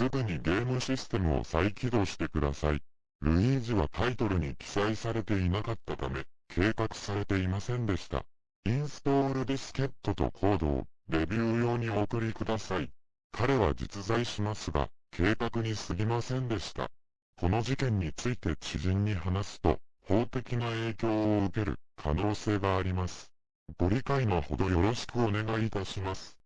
すぐにゲームシステムを再起動してください。ルイージはタイトルに記載されていなかったため、計画されていませんでした。インストールディスケットとコードをレビュー用にお送りください。彼は実在しますが、計画に過ぎませんでした。この事件について知人に話すと、法的な影響を受ける可能性があります。ご理解のほどよろしくお願いいたします。